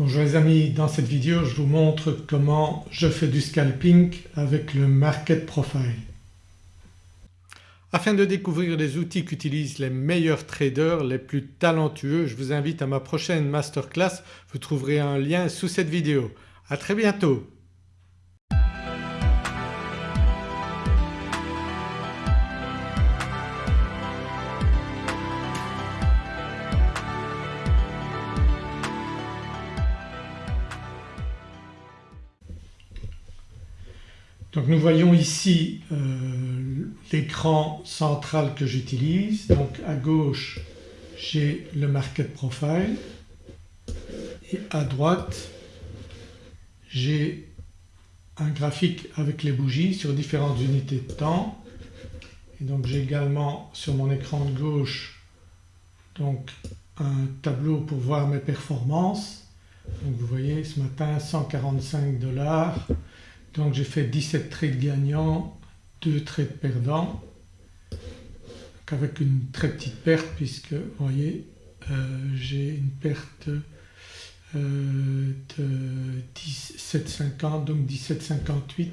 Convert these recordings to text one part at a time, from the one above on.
Bonjour les amis, dans cette vidéo je vous montre comment je fais du scalping avec le Market Profile. Afin de découvrir les outils qu'utilisent les meilleurs traders, les plus talentueux, je vous invite à ma prochaine masterclass, vous trouverez un lien sous cette vidéo. À très bientôt nous voyons ici euh, l'écran central que j'utilise. Donc à gauche j'ai le market profile et à droite j'ai un graphique avec les bougies sur différentes unités de temps et donc j'ai également sur mon écran de gauche donc un tableau pour voir mes performances. Donc vous voyez ce matin 145 dollars donc j'ai fait 17 trades gagnants, 2 trades perdants avec une très petite perte puisque vous voyez euh, j'ai une perte euh, de 17,50 donc 17,58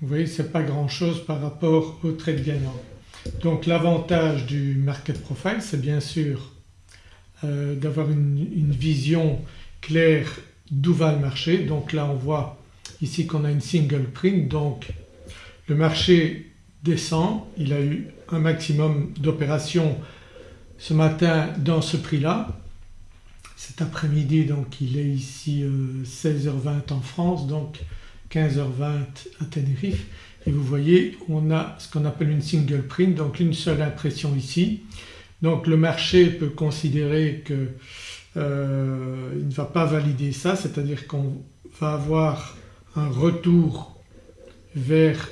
vous voyez ce n'est pas grand chose par rapport au trade gagnant. Donc l'avantage du market profile c'est bien sûr euh, d'avoir une, vision claire d'où va le marché donc là on voit ici qu'on a une single print donc le marché descend, il a eu un maximum d'opérations ce matin dans ce prix-là. Cet après-midi donc il est ici 16h20 euh, en France donc 15h20 à Tenerife et vous voyez on a ce qu'on appelle une single print donc une seule impression ici. Donc le marché peut considérer qu'il euh, ne va pas valider ça c'est-à-dire qu'on va avoir un retour vers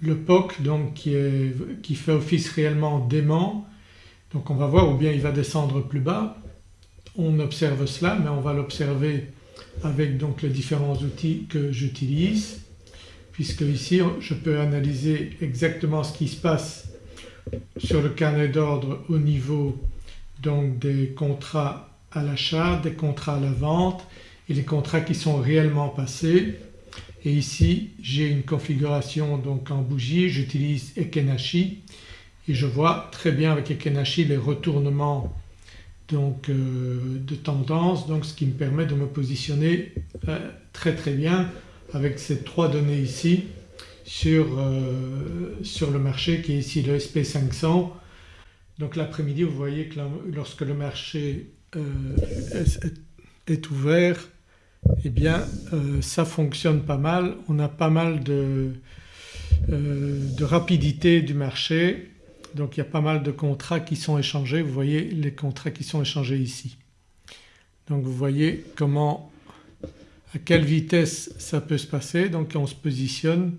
le POC donc qui, fait office réellement d'aimant. Donc on va voir ou bien il va descendre plus bas. On observe cela mais on va l'observer avec donc les différents outils que j'utilise puisque ici je peux analyser exactement ce qui se passe sur le carnet d'ordre au niveau donc des contrats à l'achat, des contrats à la vente et les contrats qui sont réellement passés et ici j'ai une configuration donc en bougie, j'utilise Ekenashi et je vois très bien avec Ekenashi les retournements donc euh, de tendance donc ce qui me permet de me positionner euh, très très bien avec ces trois données ici sur, euh, sur le marché qui est ici le SP500. Donc l'après-midi vous voyez que lorsque le marché est ouvert eh bien euh, ça fonctionne pas mal, on a pas mal de, euh, de, rapidité du marché. Donc il y a pas mal de contrats qui sont échangés, vous voyez les contrats qui sont échangés ici. Donc vous voyez comment à quelle vitesse ça peut se passer. Donc on se positionne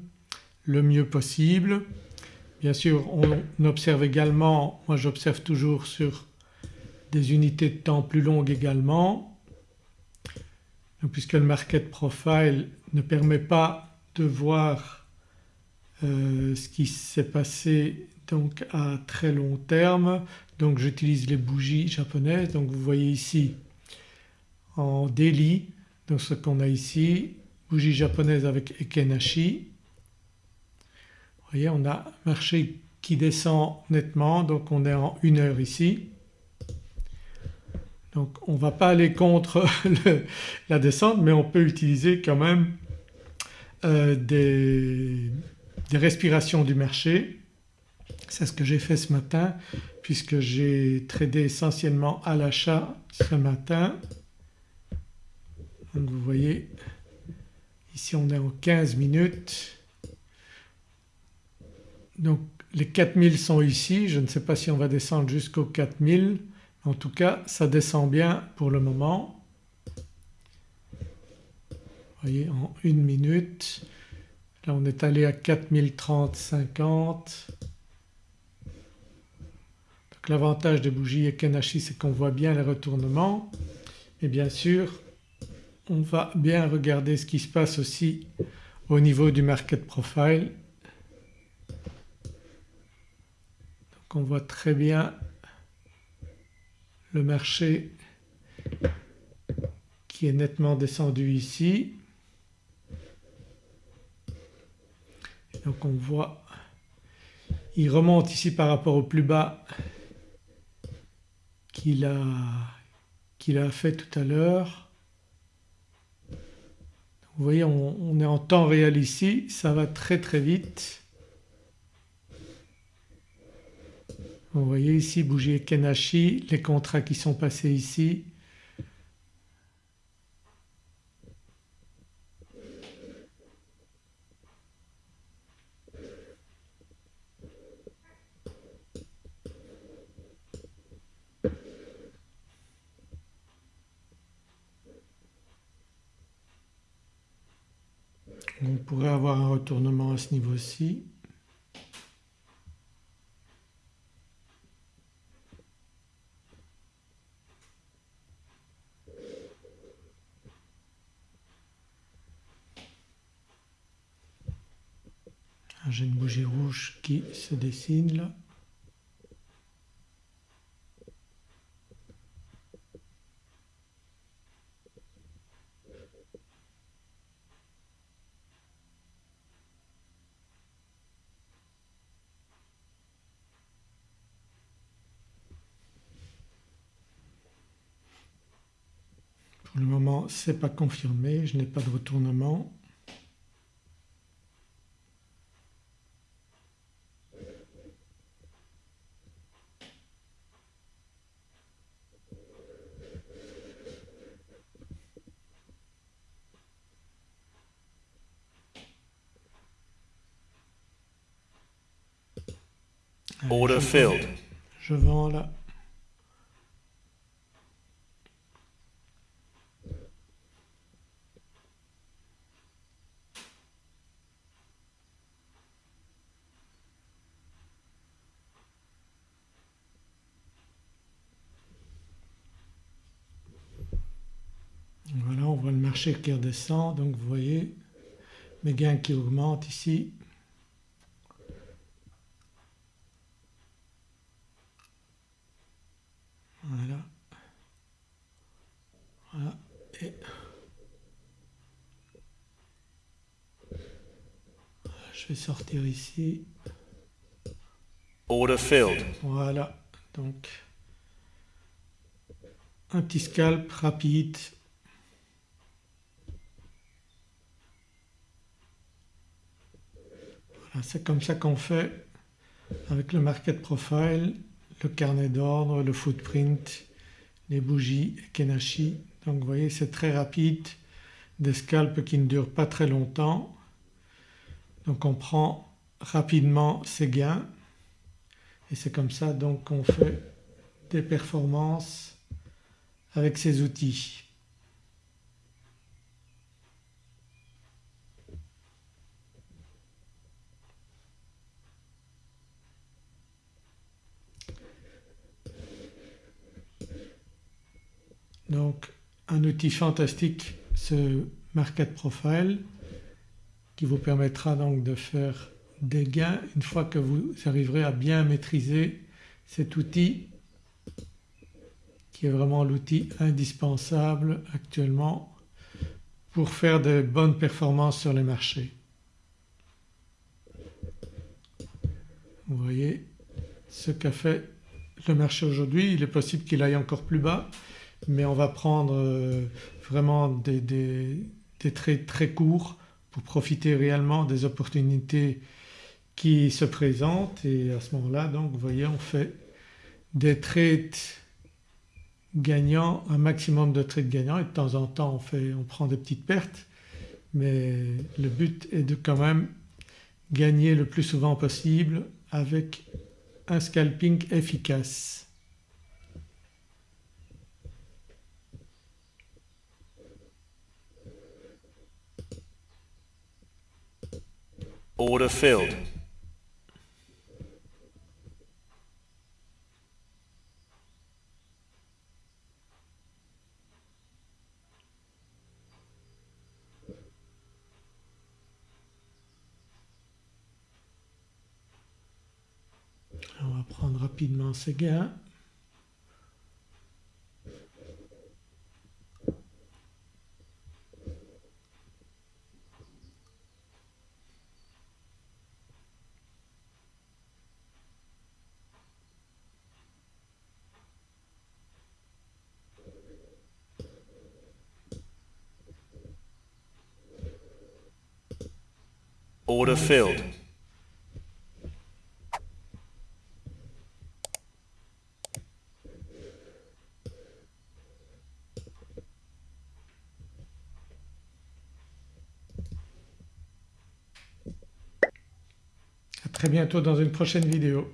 le mieux possible. Bien sûr on observe également, moi j'observe toujours sur des unités de temps plus longues également puisque le market profile ne permet pas de voir euh, ce qui s'est passé donc à très long terme. Donc j'utilise les bougies japonaises. Donc vous voyez ici en daily donc ce qu'on a ici bougie japonaise avec Ekenashi. Vous voyez on a marché qui descend nettement. Donc on est en une heure ici donc on ne va pas aller contre la descente mais on peut utiliser quand même euh, des, respirations du marché. C'est ce que j'ai fait ce matin puisque j'ai tradé essentiellement à l'achat ce matin. Donc vous voyez ici on est en 15 minutes. Donc les 4000 sont ici, je ne sais pas si on va descendre jusqu'aux 4000 en tout cas ça descend bien pour le moment. Vous voyez en une minute là on est allé à 4030-50 donc l'avantage des bougies Ekenashi c'est qu'on voit bien les retournements et bien sûr on va bien regarder ce qui se passe aussi au niveau du market profile. Donc on voit très bien le marché qui est nettement descendu ici. Donc on voit il remonte ici par rapport au plus bas qu'il a, a fait tout à l'heure. Vous voyez on, est en temps réel ici, ça va très très vite. Vous voyez ici bouger Kenashi, les contrats qui sont passés ici. On pourrait avoir un retournement à ce niveau-ci. J'ai une bougie rouge qui se dessine là. Pour le moment ce n'est pas confirmé, je n'ai pas de retournement. Order filled. Je vends là. Voilà, on voit le marché qui redescend, donc vous voyez mes gains qui augmentent ici. Voilà. Voilà. Et je vais sortir ici. Order filled. Voilà. Donc un petit scalp rapide. Voilà, c'est comme ça qu'on fait avec le market profile le carnet d'ordre, le footprint, les bougies Kenashi. Donc vous voyez c'est très rapide, des scalps qui ne durent pas très longtemps. Donc on prend rapidement ses gains et c'est comme ça donc qu'on fait des performances avec ces outils. Donc un outil fantastique ce Market Profile qui vous permettra donc de faire des gains. Une fois que vous arriverez à bien maîtriser cet outil qui est vraiment l'outil indispensable actuellement pour faire de bonnes performances sur les marchés. Vous voyez ce qu'a fait le marché aujourd'hui, il est possible qu'il aille encore plus bas mais on va prendre euh, vraiment des, des, trades très courts pour profiter réellement des opportunités qui se présentent. Et à ce moment-là donc vous voyez on fait des trades gagnants, un maximum de trades gagnants. Et de temps en temps on, fait, on prend des petites pertes. Mais le but est de quand même gagner le plus souvent possible avec un scalping efficace. Order filled. On va prendre rapidement ces gains. Order filled. À très bientôt dans une prochaine vidéo.